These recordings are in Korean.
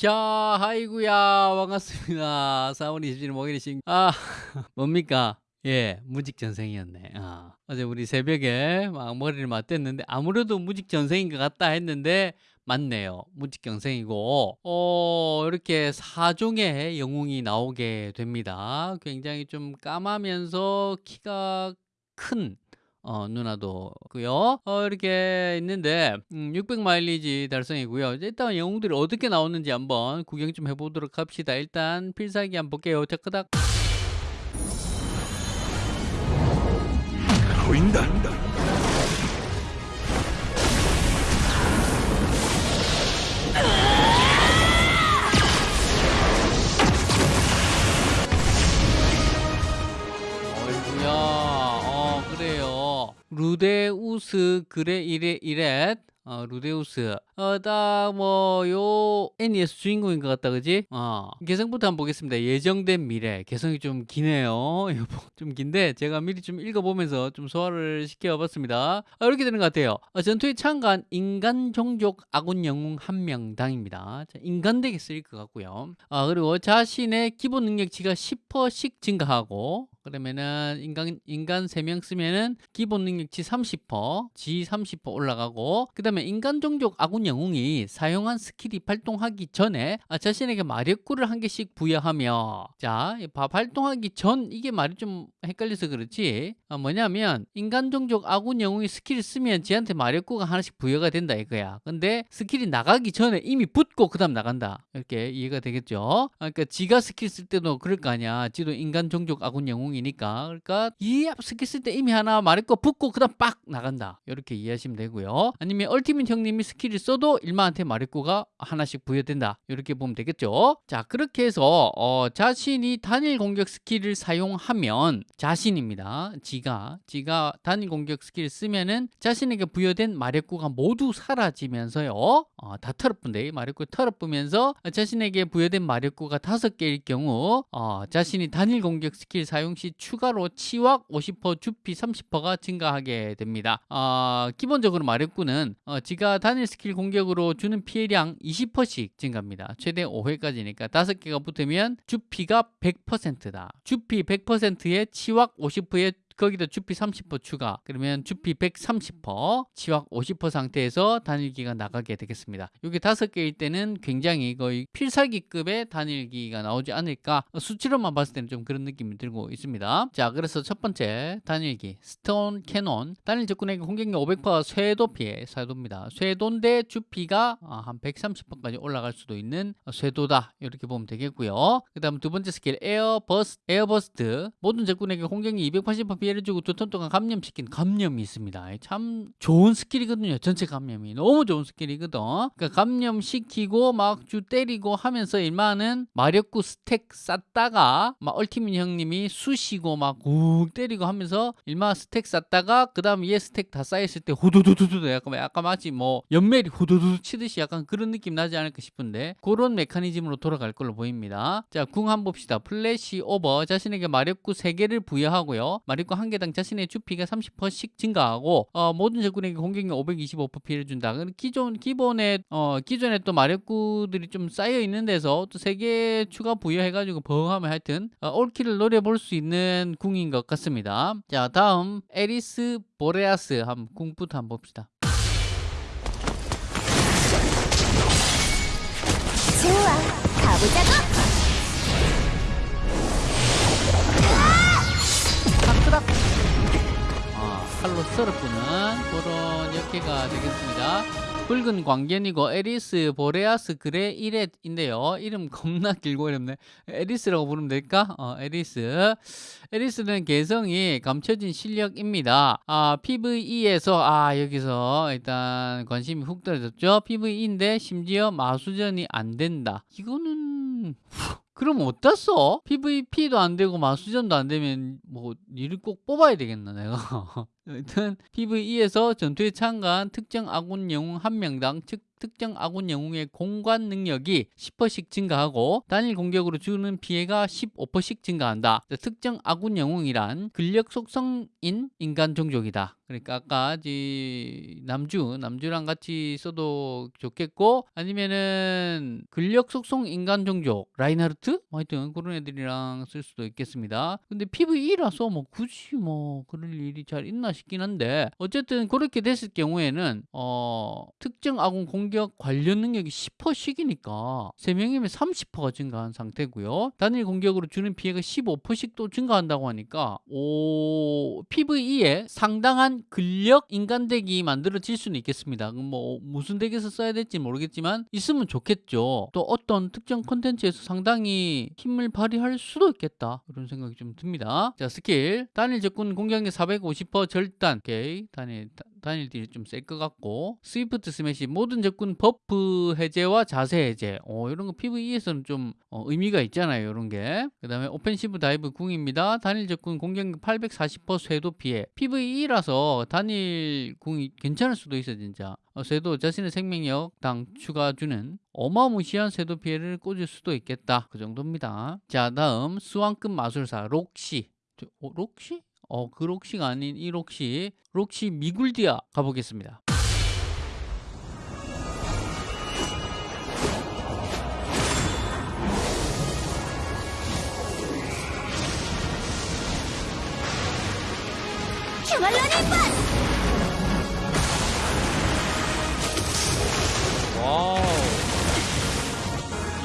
자, 아이구야 반갑습니다. 4월 27일 목요일이신 아, 뭡니까? 예, 무직전생이었네. 아, 어제 우리 새벽에 막 머리를 맞댔는데 아무래도 무직전생인 것 같다 했는데 맞네요. 무직경생이고 어, 이렇게 사종의 영웅이 나오게 됩니다. 굉장히 좀 까마면서 키가 큰 어, 누나도고요. 어, 이렇게 있는데 음, 600 마일리지 달성이고요. 일단 영웅들이 어떻게 나오는지 한번 구경 좀 해보도록 합시다. 일단 필살기 한번 볼게요. 테크닥. 보인다. 루데우스 그레 이레 그레이랫. 어, 루데우스. 어, 딱, 뭐, 요, 얘네 주인공인 것 같다, 그지? 어, 개성부터 한번 보겠습니다. 예정된 미래. 개성이 좀 기네요. 뭐좀 긴데, 제가 미리 좀 읽어보면서 좀 소화를 시켜봤습니다. 어, 이렇게 되는 것 같아요. 어, 전투에 참가한 인간 종족 아군 영웅 한 명당입니다. 자, 인간 덱에 쓰일 것 같고요. 아, 그리고 자신의 기본 능력치가 10%씩 증가하고, 그러면은 인간 인간 3명 쓰면은 기본 능력치 30%, 지30% 올라가고 그 다음에 인간 종족 아군 영웅이 사용한 스킬이 발동하기 전에 아, 자신에게 마력구를 한 개씩 부여하며 자, 발동하기 전 이게 말이 좀 헷갈려서 그렇지. 아, 뭐냐면 인간 종족 아군 영웅이 스킬을 쓰면 지한테 마력구가 하나씩 부여가 된다 이거야. 근데 스킬이 나가기 전에 이미 붙고 그 다음 나간다. 이렇게 이해가 되겠죠? 아, 그러니까 지가 스킬 쓸 때도 그럴 거 아니야. 지도 인간 종족 아군 영웅이니까. 그러니까 이 스킬 쓸 때 이미 하나 마력구 붙고 그 다음 빡 나간다. 이렇게 이해하시면 되고요. 아니면 Ultimate 형님이 스킬을 써도 일마한테 마력구가 하나씩 부여된다. 이렇게 보면 되겠죠? 자, 그렇게 해서 어, 자신이 단일 공격 스킬을 사용하면 자신입니다. 지가 지가 단일 공격 스킬을 쓰면은 자신에게 부여된 마력구가 모두 사라지면서요. 어, 다 털어뿐데 마력구 털어뿌면서 자신에게 부여된 마력구가 다섯 개일 경우 어, 자신이 단일 공격 스킬 사용 시 추가로 치확 50% 주피 30%가 증가하게 됩니다. 어, 기본적으로 마력구는 어, 지가 단일 스킬 공격 으로 주는 피해량 20%씩 증가합니다. 최대 5회까지니까 다섯 개가 붙으면 주피가 100%다. 주피 100%에 치확 50%에 거기다 주피 30% 추가. 그러면 주피 130% 치확 50% 상태에서 단일기가 나가게 되겠습니다. 여기 다섯 개일 때는 굉장히 거의 필살기급의 단일기가 나오지 않을까 수치로만 봤을 때는 좀 그런 느낌이 들고 있습니다. 자 그래서 첫 번째 단일기 Stone Cannon. 단일 적군에게 공격력 500% 쇄도 피해 쇄도입니다. 쇄도인데 주피가 아, 한 130%까지 올라갈 수도 있는 쇄도다. 이렇게 보면 되겠고요. 그 다음 두 번째 스킬 Air Burs Air Burst. 모든 적군에게 공격력 280% 피해 를 주고 두턴 동안 감염시킨 감염이 있습니다. 참 좋은 스킬이거든요. 전체 감염이 너무 좋은 스킬이거든. 그러니까 감염시키고 막 주 때리고 하면서 일만은 마력구 스택 쌓다가 막 ultimate 형님이 쑤시고 막꾹 때리고 하면서 일마 스택 쌓다가 그 다음 얘 스택 다 쌓였을 때 후두두두두 약간 약간 마치 뭐 연멜이 후두두 치듯이 약간 그런 느낌 나지 않을까 싶은데 그런 메커니즘으로 돌아갈 걸로 보입니다. 자, 궁 한번 봅시다. flash over 자신에게 마력구 3개를 부여하고요. 마력 구한 개당 자신의 주피가 30%씩 증가하고 어, 모든 적군에게 공격력 525% 피해를 준다. 기존 기본에 어, 기존에 또 마력구들이 좀 쌓여 있는 데서 또 세 개 추가 부여해가지고 버하면 하여튼 어, 올킬을 노려볼 수 있는 궁인 것 같습니다. 자, 다음 에리스 보레아스 한번 궁부터 한번 봅시다. 좋아, 가보자고. 썰어뿌는 그런 역해가 되겠습니다. 붉은 광견이고 에리스 보레아스 그레 이렛인데요. 이름 겁나 길고 어렵네. 에리스라고 부르면 될까? 어, 에리스. 에리스는 개성이 감춰진 실력입니다. 아, PVE에서 아 여기서 일단 관심이 훅 떨어졌죠. PVE인데 심지어 마수전이 안 된다. 이거는 그럼 어디다 써? PVP도 안 되고 마수전도 안 되면 뭐 니를 꼭 뽑아야 되겠나 내가 여튼 PVE에서 전투에 참가한 특정 아군 영웅 한 명당 즉 특정 아군 영웅의 공간 능력이 10%씩 증가하고 단일 공격으로 주는 피해가 15%씩 증가한다. 특정 아군 영웅이란 근력 속성인 인간 종족이다. 그러니까 아까 이 남주 남주랑 같이 써도 좋겠고 아니면은 근력 속성 인간 종족 라인하르트 뭐 하여튼 그런 애들이랑 쓸 수도 있겠습니다. 근데 PVE라서 뭐 굳이 뭐 그럴 일이 잘 있나 싶긴 한데 어쨌든 그렇게 됐을 경우에는 어 특정 아군 공격 관련 능력이 10%씩이니까 3명이면 30%가 증가한 상태고요. 단일 공격으로 주는 피해가 15%씩 또 증가한다고 하니까 오 PVE에 상당한 근력 인간 deck이 만들어질 수는 있겠습니다. 뭐 무슨 deck에서 써야 될지 모르겠지만 있으면 좋겠죠. 또 어떤 특정 콘텐츠에서 상당히 힘을 발휘할 수도 있겠다. 그런 생각이 좀 듭니다. 자 스킬 단일 적군 공격력 450% 절단 오케이 단일 다- 단일 deal이 좀 셀 것 같고 swift smash 모든 적군 buff 해제와 자세 해제. 어, 이런 거 PVE에서는 좀 어, 의미가 있잖아요 이런 게 그 다음에 offensive dive 궁입니다. 단일 적군 공격력 840% 쇄도 피해. PVE라서 단일 궁이 괜찮을 수도 있어 진짜. 어, 쇄도 자신의 생명력 당 추가 주는 어마무시한 쇄도 피해를 꽂을 수도 있겠다. 그 정도입니다. 자 다음 수왕급 마술사 록시. 저, 어, 록시? 어, 그 록시가 아닌 이 록시. 록시 미굴디아 가보겠습니다. 와우.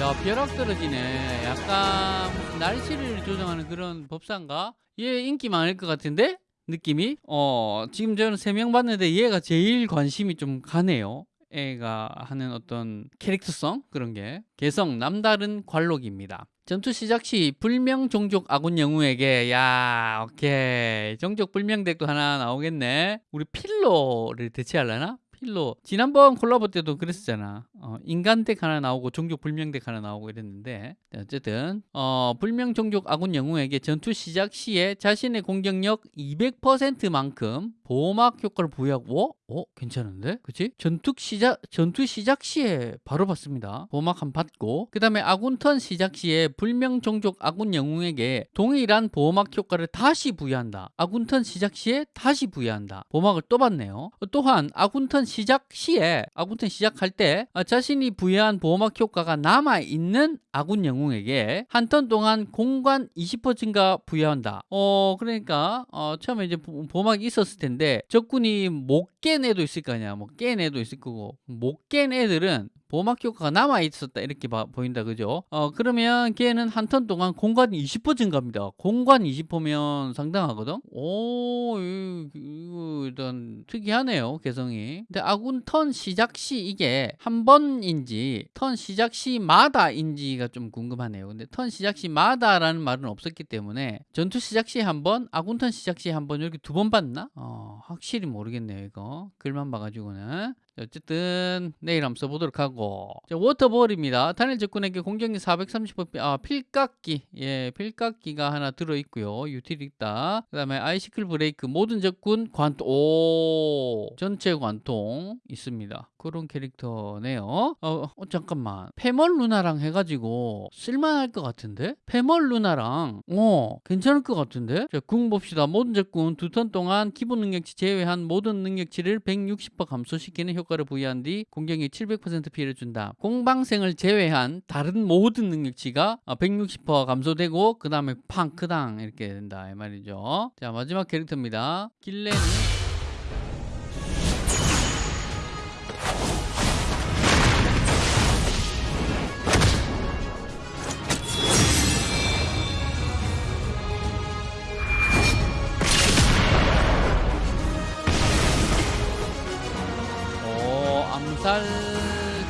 야, 벼락 떨어지네. 약간 날씨를 조정하는 그런 법사인가? 얘 인기 많을 것 같은데? 느낌이? 어, 지금 저는 세 명 봤는데 얘가 제일 관심이 좀 가네요. 애가 하는 어떤 캐릭터성 그런 게 개성 남다른 관록입니다. 전투 시작 시 불명 종족 아군 영웅에게 야 오케이 종족 불명 덱도 하나 나오겠네. 우리 필로를 대체하려나? 필로 지난번 콜라보 때도 그랬었잖아. 어, 인간 덱 하나 나오고 종족 불명 덱 하나 나오고 이랬는데 자, 어쨌든 어, 불명 종족 아군 영웅에게 전투 시작 시에 자신의 공격력 200%만큼 보호막 효과를 부여하고 어 괜찮은데? 그치? 전투 시작 전투 시작 시에 바로 받습니다. 보호막 한 받고 그 다음에 아군 턴 시작 시에 불명 종족 아군 영웅에게 동일한 보호막 효과를 다시 부여한다. 아군 턴 시작 시에 다시 부여한다. 보호막을 또 받네요. 어, 또한 아군 턴 시작 시에 아군 턴 시작할 때 아, 자신이 부여한 보호막 효과가 남아 있는 아군 영웅에게 한 턴 동안 공관 20% 증가 부여한다. 어 그러니까 어, 처음에 이제 보- 보호막이 있었을 텐데 적군이 못깬 애도 있을 거 아니야. 뭐 깬 애도 있을 거고 못 깬 애들은 보호막 효과가 남아 있었다 이렇게 봐- 보인다 그죠? 어 그러면 걔는 한 턴 동안 공관이 20% 증가합니다. 공관 20%면 상당하거든. 오 이거, 이거 일단 특이하네요 개성이. 근데 아군 턴 시작 시 이게 한 번인지 턴 시작 시마다인지가 좀 궁금하네요. 근데 턴 시작 시마다라는 말은 없었기 때문에 전투 시작 시 한 번, 아군 턴 시작 시 한 번 이렇게 두번 받나? 어 확실히 모르겠네요 이거 글만 봐가지고는. 자, 어쨌든 내일 한번 써보도록 하고 자, water ball입니다. 단일 적군에게 공격력 430% 아, 필깎기 예 필깎기가 하나 들어있고요. 유틸이 있다. 그 다음에 icicle break 모든 적군 관통 오 전체 관통 있습니다. 그런 캐릭터네요. 어, 어, 잠깐만 페멀 루나랑 해가지고 쓸만할 것 같은데 페멀 루나랑 어 괜찮을 것 같은데 자 궁 봅시다. 모든 적군 두 턴 동안 기본 능력치 제외한 모든 능력치를 160% 감소시키는 효과를 부여한 뒤 공격력 700% 피해를 준다. 공방생을 제외한 다른 모든 능력치가 160% 감소되고 그 다음에 팡 크당 이렇게 된다 이 말이죠. 자 마지막 캐릭터입니다. 길레는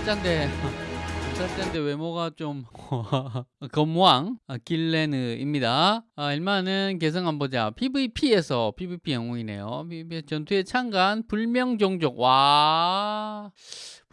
암살자인데 암살자인데 외모가 좀 검왕 아, 길레느입니다. 아, 일만은 개성 한번 보자. PVP에서 PVP 영웅이네요. PVP 전투에 참가한 불명 종족 와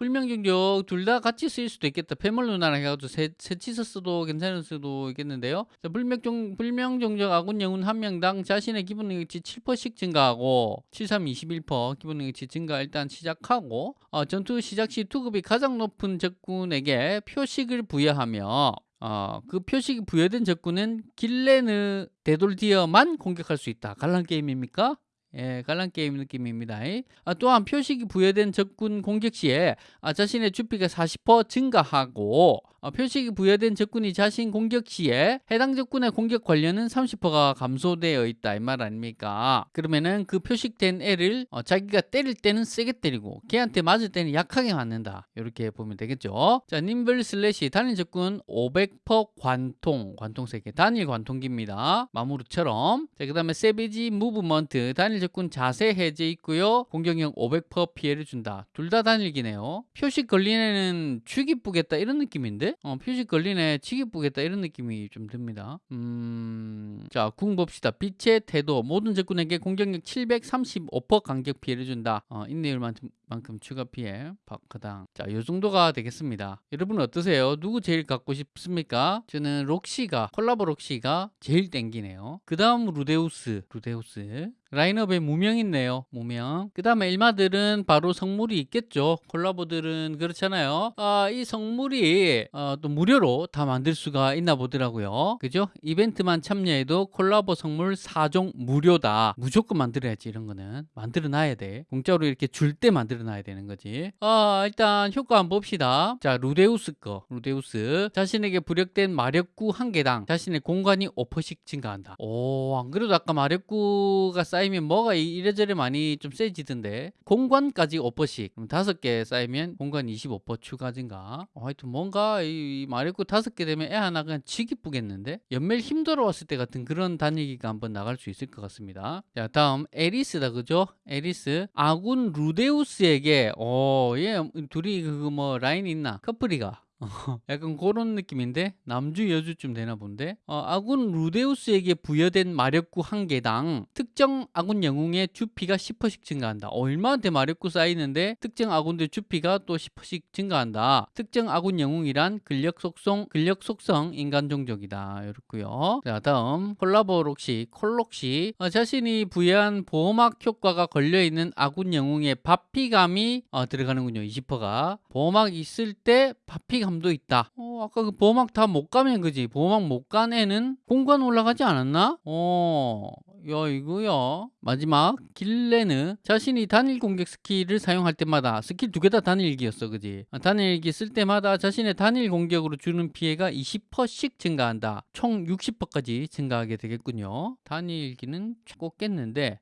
불명정적 둘다 같이 쓰일 수도 있겠다. 폐물 누나랑 해가지고 세, 세치서 써도 괜찮을 수도 있겠는데요. 자, 불명정, 불명정적 아군 영웅 한 명당 자신의 기본 능력치 7%씩 증가하고 73 21% 기본 능력치 증가 일단 시작하고 어, 전투 시작 시 투급이 가장 높은 적군에게 표식을 부여하며 어, 그 표식이 부여된 적군은 길레느 데돌디아만 공격할 수 있다. 갈란 게임입니까? 예, 갈란 게임 느낌입니다. 아, 또한 표식이 부여된 적군 공격 시에 아, 자신의 주피가 40% 증가하고 어, 표식이 부여된 적군이 자신 공격 시에 해당 적군의 공격 관련은 30%가 감소되어 있다 이 말 아닙니까? 그러면은 그 표식된 애를 어, 자기가 때릴 때는 세게 때리고 걔한테 맞을 때는 약하게 맞는다 이렇게 보면 되겠죠. 자, nimble slash 단일 적군 500% 관통 관통 세개 단일 관통기입니다. 마무르처럼 자, 그 다음에 savage movement 단일 적군 자세 해제 있고요. 공격력 500% 피해를 준다. 둘 다 단일기네요. 표식 걸린 애는 죽이 뿌겠다 이런 느낌인데 어, 표식 걸리네 치기 뿌겠다 이런 느낌이 좀 듭니다. 음, 자, 궁 봅시다. 빛의 태도 모든 적군에게 공격력 735% 간격 피해를 준다. 어, 인내율만큼 만큼 추가 피해 박하당. 자, 요 정도가 되겠습니다. 여러분은 어떠세요? 누구 제일 갖고 싶습니까? 저는 록시가 콜라보 록시가 제일 땡기네요. 그 다음 루데우스, 루데우스. 라인업에 무명 있네요. 무명. 그 다음에 일마들은 바로 성물이 있겠죠. 콜라보들은 그렇잖아요. 아, 이 성물이 어, 또 무료로 다 만들 수가 있나 보더라고요. 그죠? 이벤트만 참여해도 콜라보 성물 4종 무료다. 무조건 만들어야지 이런 거는. 만들어 놔야 돼. 공짜로 이렇게 줄 때 만들어 놔야 되는 거지. 아, 일단 효과 한번 봅시다. 자, 루데우스 거. 루데우스. 자신에게 부여된 마력구 한 개당 자신의 공간이 5%씩 증가한다. 오, 안 그래도 아까 마력구가 쌓이면 뭐가 이- 이래저래 많이 좀 세지던데. 공간까지 5%씩. 그럼 다섯 개 쌓이면 공간 25% 추가 증가. 어, 하여튼 뭔가 이, 이 마력구 다섯 개 되면 애 하나 그냥 치기 뿌겠는데. 연멜 힘들어 왔을 때 같은 그런 분위기가 한번 나갈 수 있을 것 같습니다. 자, 다음 에리스다 그죠? 에리스. 아군 루데우스 에게 어, 얘 둘이 그 뭐 라인 있나? 커플이가 약간 그런 느낌인데 남주 여주쯤 되나 본데? 어, 아군 루데우스에게 부여된 마력구 한 개당 특정 아군 영웅의 주피가 10%씩 증가한다. 얼마한테 마력구 쌓이는데 특정 아군들 주피가 또 10%씩 증가한다. 특정 아군 영웅이란 근력 속성 근력 속성 인간 종족이다. 이렇고요. 자 다음 콜라보 록시 콜록시? 어, 자신이 부여한 보호막 효과가 걸려있는 아군 영웅의 바피감이 어, 들어가는군요 20%가. 보호막 있을 때 바피감 도 있다. 어, 아까 그 보호막 다 못 가면 그지? 보호막 못 간 애는 공간 올라가지 않았나? 어, 야 이거야 마지막 길레는 자신이 단일 공격 스킬을 사용할 때마다 스킬 두 개 다 단일기였어 그지? 아, 단일기 쓸 때마다 자신의 단일 공격으로 주는 피해가 20%씩 증가한다. 총 60%까지 증가하게 되겠군요. 단일기는 꽂겠는데.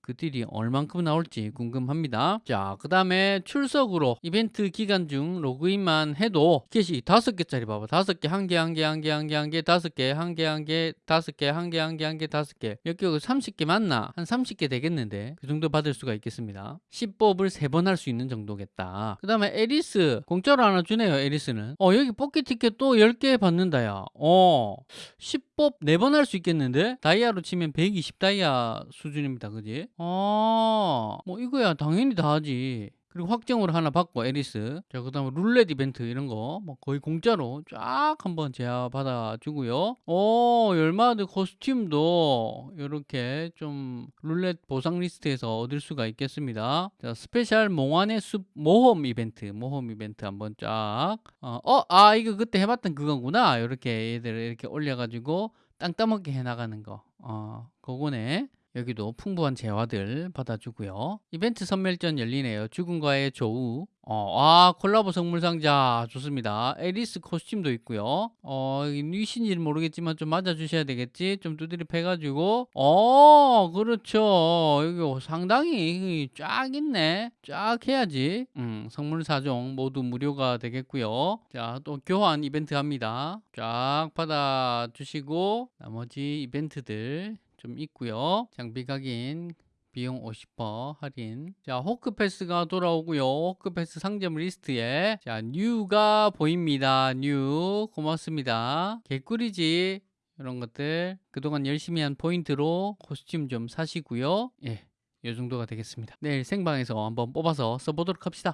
그 딜이 얼만큼 나올지 궁금합니다. 자그 다음에 출석으로 이벤트 기간 중 로그인만 해도 티켓이 다섯 개짜리 봐봐. 다섯 개한개한개한개한개한개 다섯 개한개한개 다섯 개한개한개한개 다섯 개몇 개가 30개 맞나? 한 30개 되겠는데? 그 정도 받을 수가 있겠습니다. 10법을 세번할 수 있는 정도겠다. 그 다음에 에리스 공짜로 하나 주네요 에리스는. 어 여기 뽑기 티켓 또 10개 받는다 야어 10뽑 4번 할 수 있겠는데? 다이아로 치면 120 다이아 수준입니다 그지? 어뭐 이거야 당연히 다 하지 그리고 확정으로 하나 받고 에리스. 자 그 다음에 룰렛 이벤트 이런 거 뭐 거의 공짜로 쫙 한번 제가 받아주고요. 오 열마드 코스튬도 이렇게 좀 룰렛 보상 리스트에서 얻을 수가 있겠습니다. 자 스페셜 몽환의 숲 모험 이벤트 모험 이벤트 한번 쫙 어 아 이거 그때 해봤던 그거구나. 이렇게 얘들 이렇게 올려가지고 땅 따먹게 해나가는 거. 어, 그거네 여기도 풍부한 재화들 받아주고요. 이벤트 섬멸전 열리네요. 죽음과의 조우. 어, 아, 콜라보 선물 상자 좋습니다. 에리스 코스튬도 있고요. 어, 누구신지는 모르겠지만 좀 맞아주셔야 되겠지. 좀 두드려 패가지고. 어, 그렇죠. 여기 상당히 쫙 있네. 쫙 해야지. 음, 선물 4종 모두 무료가 되겠고요. 자, 또 교환 이벤트 합니다. 쫙 받아주시고 나머지 이벤트들 좀 있고요. 장비 각인 비용 50% 할인. 자, 호크 패스가 돌아오고요. 호크 패스 상점 리스트에 자, 뉴가 보입니다. 뉴. 고맙습니다. 개꿀이지. 이런 것들 그동안 열심히 한 포인트로 코스튬 좀 사시고요. 예. 이 정도가 되겠습니다. 내일 생방에서 한번 뽑아서 써보도록 합시다.